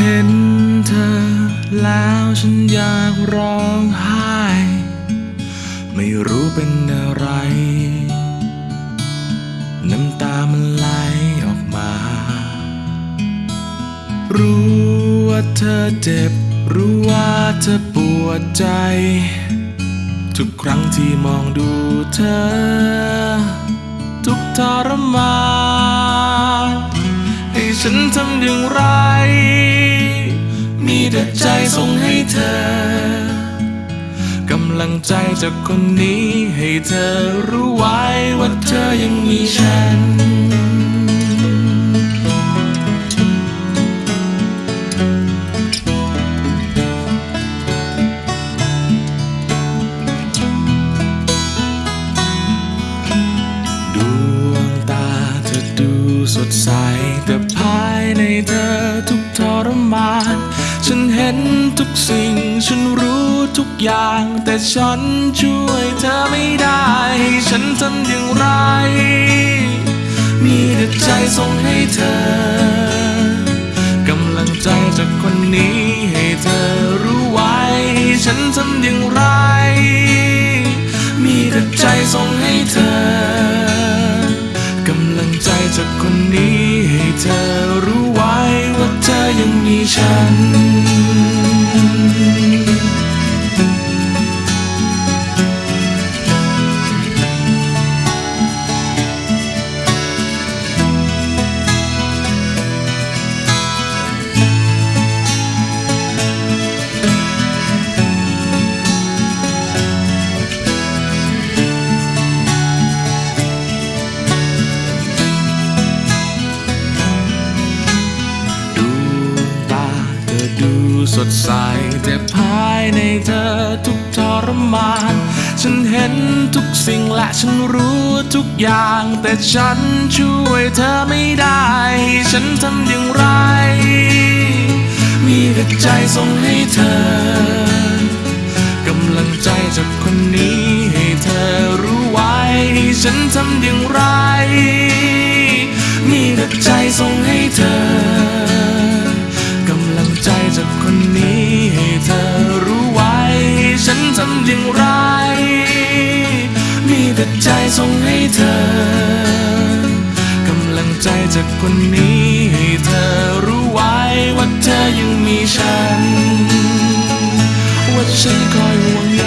เห็นเธอแล้วฉันอยากร้องไห้ ไม่รู้เป็นอะไร น้ำตามันไหลออกมา รู้ว่าเธอเจ็บ รู้ว่าเธอปวดใจ ทุกครั้งที่มองดูเธอ ทุกทรมานให้ฉันทำอย่างไร มีแต่ใจส่งให้เธอกำลังใจจากคนนี้ให้เธอรู้ไว้ว่าเธอยังมีฉันดวงตาเธอดูสดใสแต่ภายในเธอทุกทรมาน ฉันเห็นทุกสิ่ง ฉันรู้ทุกอย่าง แต่ฉันช่วยเธอไม่ได้ให้ฉันทำอย่างไร มีแต่ใจส่งให้เธอกำลังใจจากคนนี้ให้เธอรู้ไว้ ฉันทำอย่างไร มีแต่ใจส่งให้เธอกำลังใจจากคนนี้ให้เธอรู้ไว้ว่าเธอยังมีฉัน สดใสแต่ภายในเธอทุกทรมาน ฉันเห็นทุกสิ่งและฉันรู้ทุกอย่าง แต่ฉันช่วยเธอไม่ได้ ฉันทำอย่างไร มีแต่ใจส่งให้เธอ เธอกำลังใจจากคนนี้ให้เธอรู้ไว้ว่าเธอยังมีฉัน ว่าฉันคอยห่วงใย